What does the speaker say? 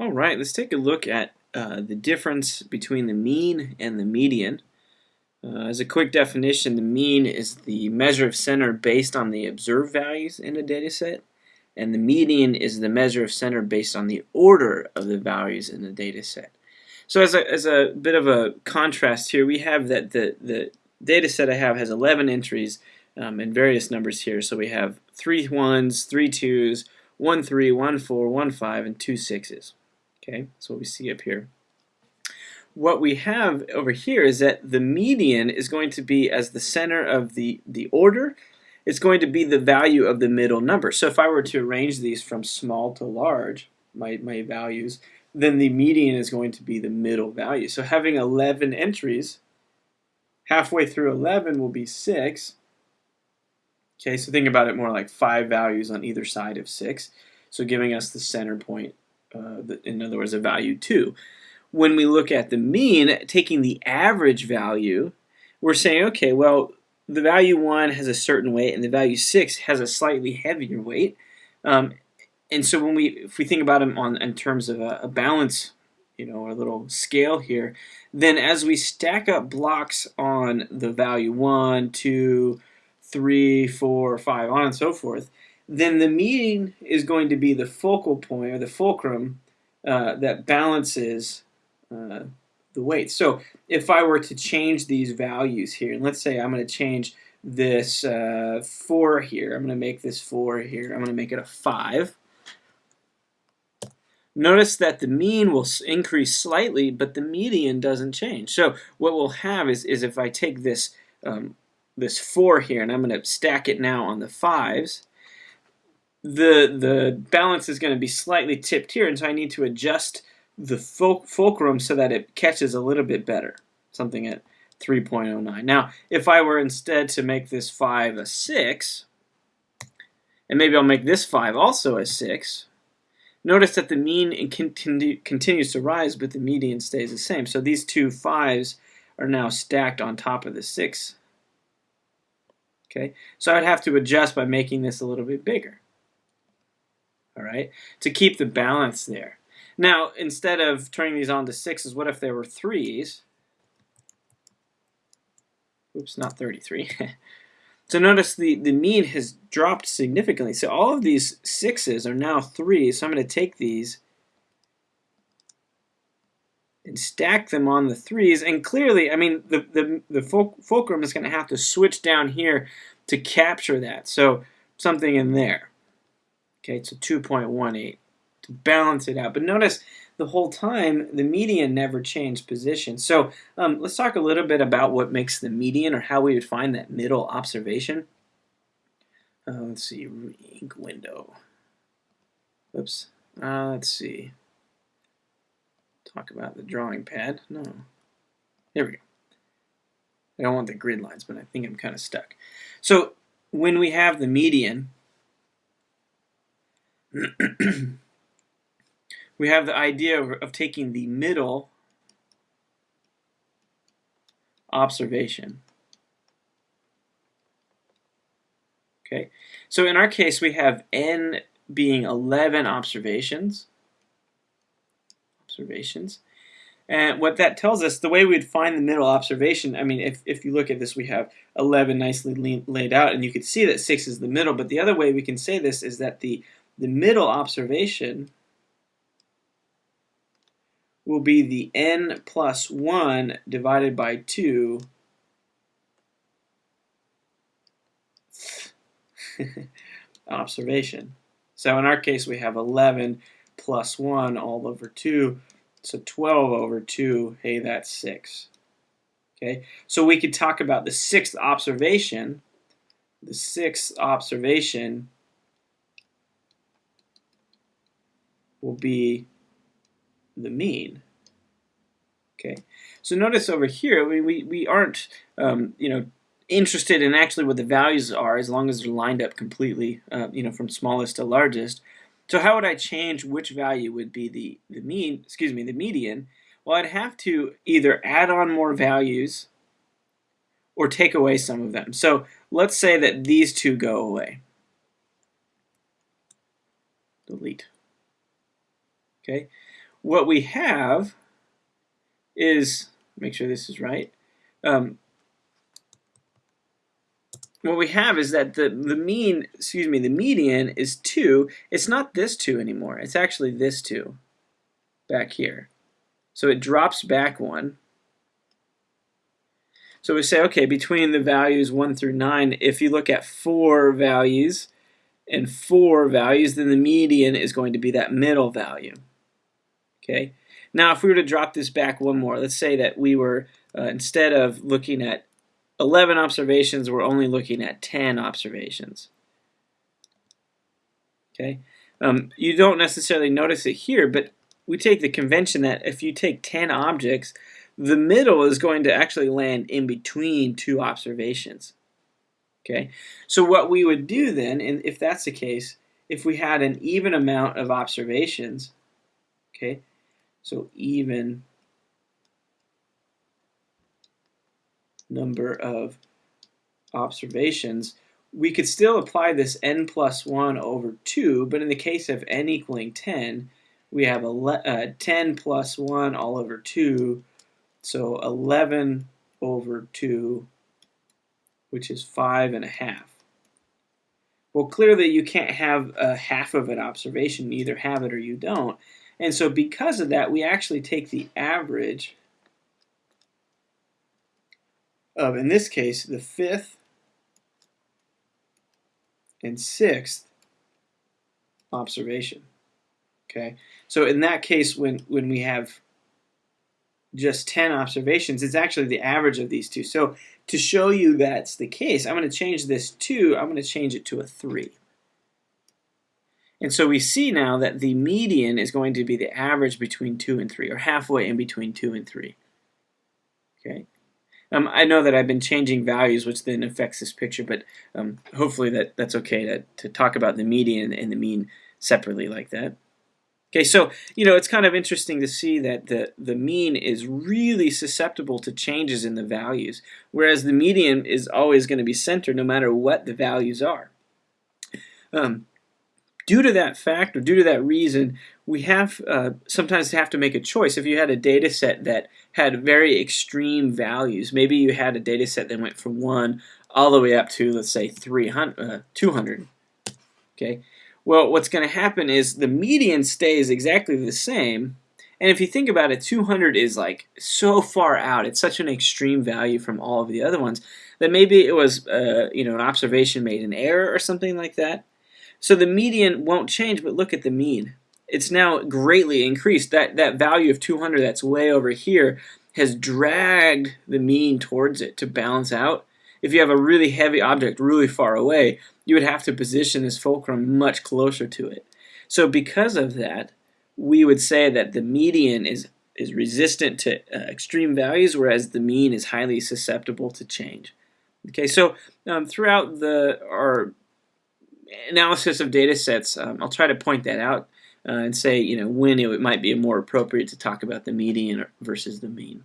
All right, let's take a look at uh, the difference between the mean and the median. Uh, as a quick definition, the mean is the measure of center based on the observed values in a data set, and the median is the measure of center based on the order of the values in the data set. So as a, as a bit of a contrast here, we have that the, the data set I have has 11 entries um, and various numbers here. So we have three ones, three twos, one three, one four, one five, and two sixes. Okay, that's what we see up here. What we have over here is that the median is going to be as the center of the, the order, it's going to be the value of the middle number. So if I were to arrange these from small to large, my, my values, then the median is going to be the middle value. So having 11 entries, halfway through 11 will be 6. Okay, so think about it more like 5 values on either side of 6. So giving us the center point uh, in other words, a value 2. When we look at the mean, taking the average value, we're saying, okay, well, the value 1 has a certain weight and the value 6 has a slightly heavier weight. Um, and so when we, if we think about them on in terms of a, a balance, you know, a little scale here, then as we stack up blocks on the value 1, 2, 3, 4, 5, on and so forth, then the mean is going to be the focal point or the fulcrum uh, that balances uh, the weight. So if I were to change these values here, and let's say I'm going to change this uh, 4 here, I'm going to make this 4 here, I'm going to make it a 5. Notice that the mean will increase slightly, but the median doesn't change. So what we'll have is, is if I take this, um, this 4 here, and I'm going to stack it now on the 5s, the the balance is going to be slightly tipped here, and so I need to adjust the fulcrum so that it catches a little bit better, something at 3.09. Now, if I were instead to make this 5 a 6, and maybe I'll make this 5 also a 6, notice that the mean continu continues to rise, but the median stays the same. So these two 5s are now stacked on top of the 6. Okay, so I'd have to adjust by making this a little bit bigger all right, to keep the balance there. Now, instead of turning these on to sixes, what if there were threes? Oops, not 33. so notice the, the mean has dropped significantly. So all of these sixes are now threes. So I'm going to take these and stack them on the threes. And clearly, I mean, the, the, the fulcrum is going to have to switch down here to capture that. So something in there. Okay, so 2.18 to balance it out. But notice the whole time the median never changed position. So um, let's talk a little bit about what makes the median or how we would find that middle observation. Uh, let's see, ink window. Oops. Uh, let's see. Talk about the drawing pad. No. There we go. I don't want the grid lines, but I think I'm kind of stuck. So when we have the median, we have the idea of, of taking the middle observation. Okay, so in our case we have n being 11 observations. Observations. And what that tells us, the way we'd find the middle observation, I mean, if, if you look at this, we have 11 nicely laid out, and you can see that 6 is the middle, but the other way we can say this is that the the middle observation will be the n plus 1 divided by 2 observation. So in our case we have 11 plus 1 all over 2, so 12 over 2, hey that's 6. Okay, so we could talk about the sixth observation. The sixth observation will be the mean. Okay, so notice over here, we, we, we aren't, um, you know, interested in actually what the values are as long as they're lined up completely, uh, you know, from smallest to largest. So how would I change which value would be the, the mean, excuse me, the median? Well, I'd have to either add on more values or take away some of them. So let's say that these two go away. Delete. Okay, what we have is, make sure this is right, um, what we have is that the, the mean, excuse me, the median is 2. It's not this 2 anymore. It's actually this 2 back here. So it drops back 1. So we say, okay, between the values 1 through 9, if you look at four values and four values, then the median is going to be that middle value. Okay. Now, if we were to drop this back one more, let's say that we were, uh, instead of looking at 11 observations, we're only looking at 10 observations. Okay, um, You don't necessarily notice it here, but we take the convention that if you take 10 objects, the middle is going to actually land in between two observations. Okay, so what we would do then, and if that's the case, if we had an even amount of observations, okay, so even number of observations, we could still apply this n plus 1 over 2, but in the case of n equaling 10, we have a uh, 10 plus 1 all over 2, so 11 over 2, which is 5 and a half. Well, clearly you can't have a half of an observation. You either have it or you don't. And so because of that, we actually take the average of, in this case, the fifth and sixth observation. Okay, so in that case, when, when we have just 10 observations, it's actually the average of these two. So to show you that's the case, I'm going to change this 2, I'm going to change it to a 3. And so we see now that the median is going to be the average between 2 and 3, or halfway in between 2 and 3. Okay. Um, I know that I've been changing values, which then affects this picture, but um, hopefully that, that's okay to, to talk about the median and the mean separately like that. Okay, so, you know, it's kind of interesting to see that the, the mean is really susceptible to changes in the values, whereas the median is always going to be centered no matter what the values are. Um, due to that fact or due to that reason, we have uh, sometimes have to make a choice. If you had a data set that had very extreme values, maybe you had a data set that went from 1 all the way up to, let's say, 300, uh, 200. Okay. Well, what's going to happen is the median stays exactly the same. And if you think about it, 200 is like so far out. It's such an extreme value from all of the other ones that maybe it was, uh, you know, an observation made in error or something like that. So the median won't change, but look at the mean. It's now greatly increased. That, that value of 200 that's way over here has dragged the mean towards it to balance out. If you have a really heavy object really far away, you would have to position this fulcrum much closer to it. So because of that, we would say that the median is, is resistant to uh, extreme values, whereas the mean is highly susceptible to change. Okay, so um, throughout the our analysis of data sets, um, I'll try to point that out uh, and say, you know, when it might be more appropriate to talk about the median versus the mean.